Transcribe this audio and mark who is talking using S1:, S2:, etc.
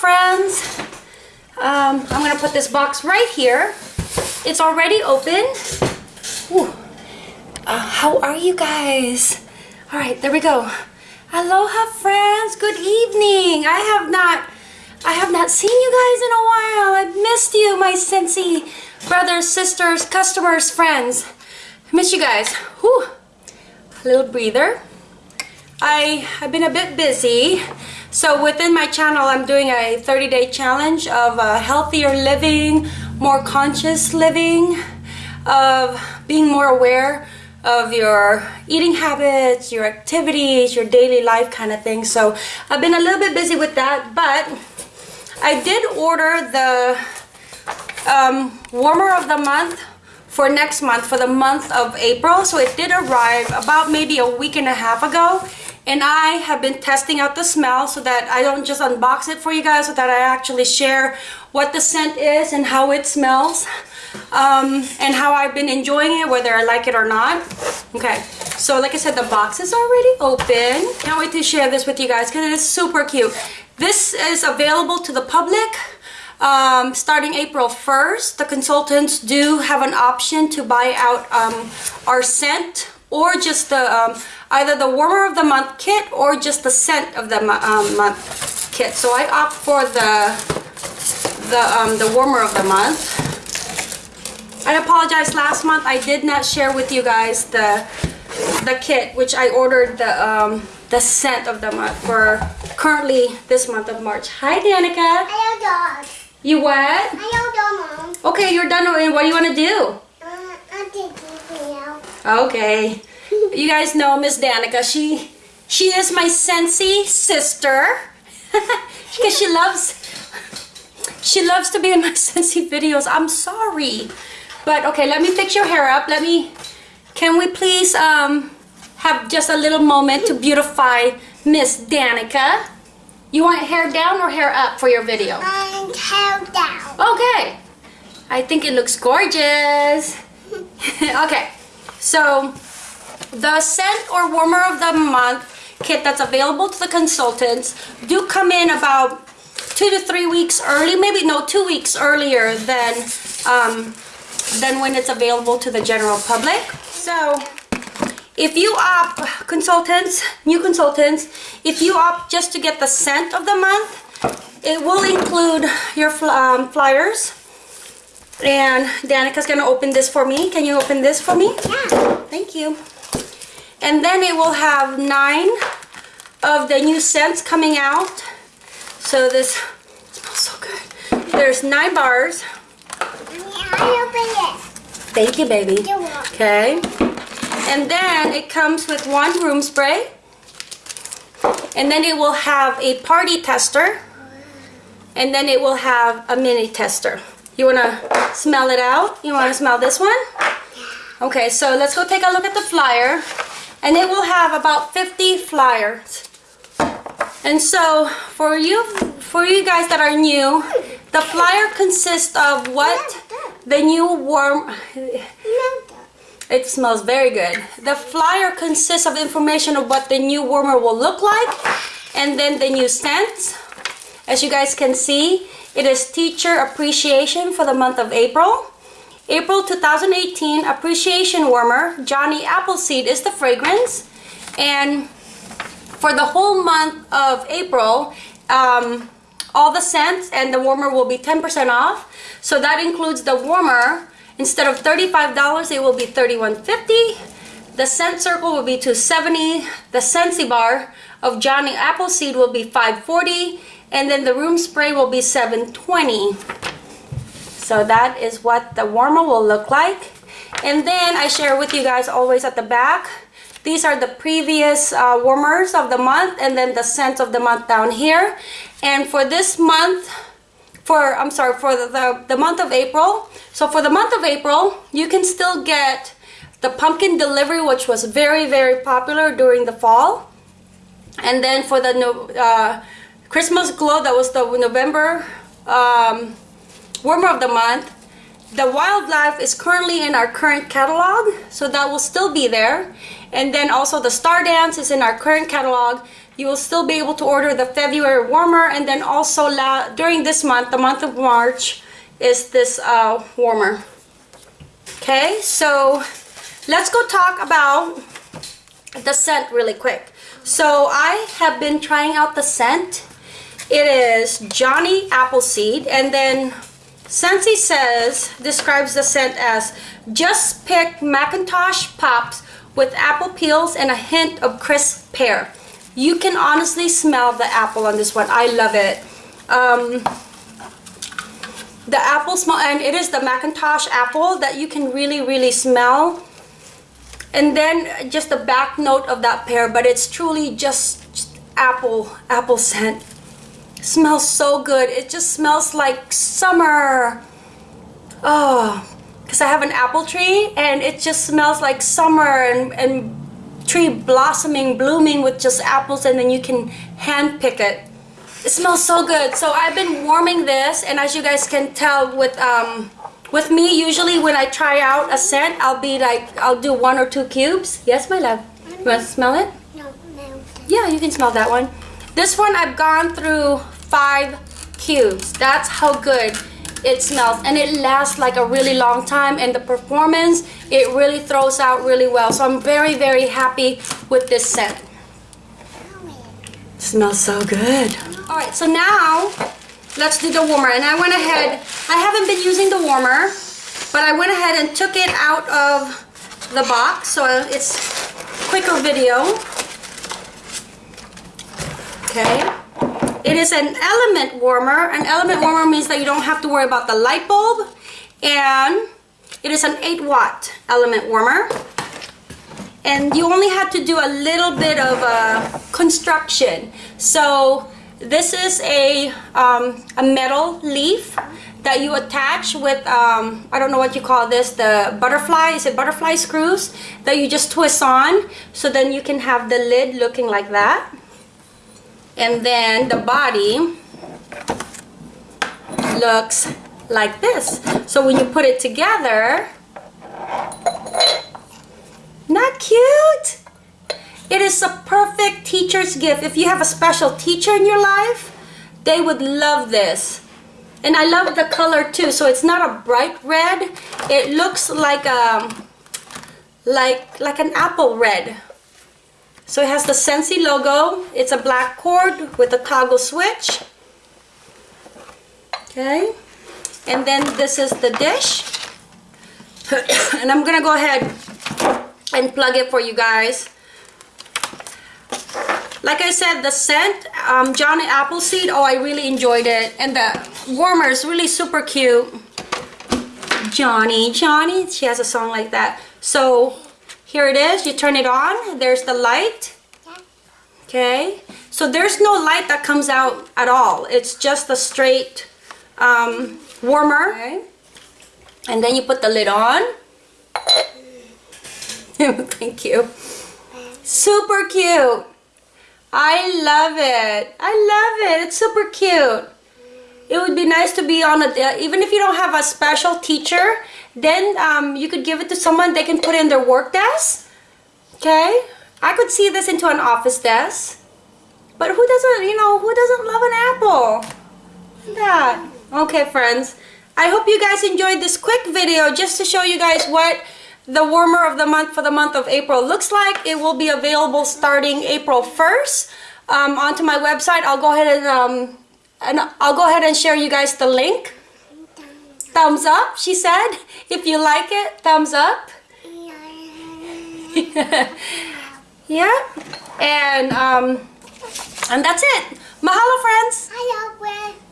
S1: friends. Um, I'm gonna put this box right here. It's already open. Uh, how are you guys? All right, there we go. Aloha friends, good evening. I have not, I have not seen you guys in a while. I missed you, my Scentsy brothers, sisters, customers, friends. I miss you guys. Whew. A little breather. I have been a bit busy. So within my channel, I'm doing a 30-day challenge of uh, healthier living, more conscious living, of being more aware of your eating habits, your activities, your daily life kind of thing. So I've been a little bit busy with that, but I did order the um, warmer of the month for next month, for the month of April. So it did arrive about maybe a week and a half ago. And I have been testing out the smell so that I don't just unbox it for you guys, so that I actually share what the scent is and how it smells um, and how I've been enjoying it, whether I like it or not. Okay, so like I said, the box is already open. Can't wait to share this with you guys because it is super cute. This is available to the public um, starting April 1st. The consultants do have an option to buy out um, our scent or just the um, either the warmer of the month kit or just the scent of the um, month kit. So I opt for the the um, the warmer of the month. I apologize last month I did not share with you guys the the kit which I ordered the um, the scent of the month for currently this month of March. Hi Danica.
S2: Hello, dog.
S1: You what?
S2: Hello, dog, mom.
S1: Okay, you're done. What do you want to do?
S2: Uh, I'm taking you out.
S1: Okay. You guys know Miss Danica. She she is my Scentsy sister. Because she loves she loves to be in my Scentsy videos. I'm sorry. But okay, let me fix your hair up. Let me can we please um have just a little moment to beautify Miss Danica? You want hair down or hair up for your video?
S2: Held down.
S1: Okay. I think it looks gorgeous. okay. So the scent or warmer of the month kit that's available to the consultants do come in about two to three weeks early, maybe no, two weeks earlier than um, than when it's available to the general public. So if you opt, consultants, new consultants, if you opt just to get the scent of the month, it will include your um, flyers. And Danica's gonna open this for me. Can you open this for me?
S2: Yeah.
S1: Thank you. And then it will have nine of the new scents coming out. So this smells so good. There's nine bars.
S2: I open it.
S1: Thank you, baby. Okay. And then it comes with one room spray. And then it will have a party tester. And then it will have a mini tester. You want to smell it out? You want to smell this one? Okay, so let's go take a look at the flyer. And it will have about 50 flyers. And so for you for you guys that are new, the flyer consists of what the new warm it smells very good. The flyer consists of information of what the new warmer will look like and then the new scents. As you guys can see, it is teacher appreciation for the month of April. April 2018 appreciation warmer, Johnny Appleseed is the fragrance. And for the whole month of April, um, all the scents and the warmer will be 10% off. So that includes the warmer. Instead of $35, it will be $31.50. The scent circle will be 270. The Scentsy bar of Johnny Appleseed will be 540. and then the room spray will be 720. So that is what the warmer will look like. And then I share with you guys always at the back. These are the previous uh, warmers of the month and then the scent of the month down here. And for this month, for I'm sorry, for the, the, the month of April. So for the month of April, you can still get the pumpkin delivery, which was very, very popular during the fall. And then for the uh, Christmas glow, that was the November um, warmer of the month. The wildlife is currently in our current catalog, so that will still be there. And then also the Star Dance is in our current catalog. You will still be able to order the February warmer and then also during this month, the month of March, is this uh, warmer. Okay, so let's go talk about the scent really quick. So I have been trying out the scent. It is Johnny Appleseed and then Scentsy says, describes the scent as just pick McIntosh Pops with apple peels and a hint of crisp pear. You can honestly smell the apple on this one. I love it. Um, the apple smell, and it is the McIntosh apple that you can really, really smell. And then just the back note of that pear, but it's truly just, just apple, apple scent. Smells so good. It just smells like summer. Oh, because I have an apple tree and it just smells like summer and, and tree blossoming, blooming with just apples and then you can hand pick it. It smells so good. So I've been warming this and as you guys can tell with um with me usually when I try out a scent I'll be like I'll do one or two cubes. Yes my love. You want to smell it?
S2: No, no.
S1: Yeah, you can smell that one. This one I've gone through five cubes. That's how good it smells. And it lasts like a really long time. And the performance it really throws out really well. So I'm very very happy with this scent. Smells so good. All right so now let's do the warmer. And I went ahead I haven't been using the warmer but I went ahead and took it out of the box. So it's quicker video okay it is an element warmer. An element warmer means that you don't have to worry about the light bulb. And it is an 8 watt element warmer. And you only have to do a little bit of uh, construction. So this is a, um, a metal leaf that you attach with, um, I don't know what you call this, the butterfly, is it butterfly screws that you just twist on. So then you can have the lid looking like that and then the body looks like this. So when you put it together not cute. It is a perfect teacher's gift. If you have a special teacher in your life they would love this. And I love the color too. So it's not a bright red. It looks like a um, like like an apple red so it has the Scentsy logo. It's a black cord with a toggle switch. Okay. And then this is the dish. and I'm going to go ahead and plug it for you guys. Like I said, the scent, um, Johnny Appleseed, oh, I really enjoyed it. And the warmer is really super cute. Johnny, Johnny, she has a song like that. So here it is. You turn it on. There's the light. Okay. So there's no light that comes out at all. It's just a straight um, warmer. Okay. And then you put the lid on. Thank you. Super cute. I love it. I love it. It's super cute. It would be nice to be on a, even if you don't have a special teacher, then um, you could give it to someone, they can put in their work desk. Okay? I could see this into an office desk. But who doesn't, you know, who doesn't love an apple? That. Okay, friends. I hope you guys enjoyed this quick video just to show you guys what the warmer of the month for the month of April looks like. It will be available starting April 1st um, onto my website. I'll go ahead and, um, and I'll go ahead and share you guys the link thumbs up, she said. If you like it, thumbs up. yeah. And, um, and that's it. Mahalo, friends.
S2: Friends.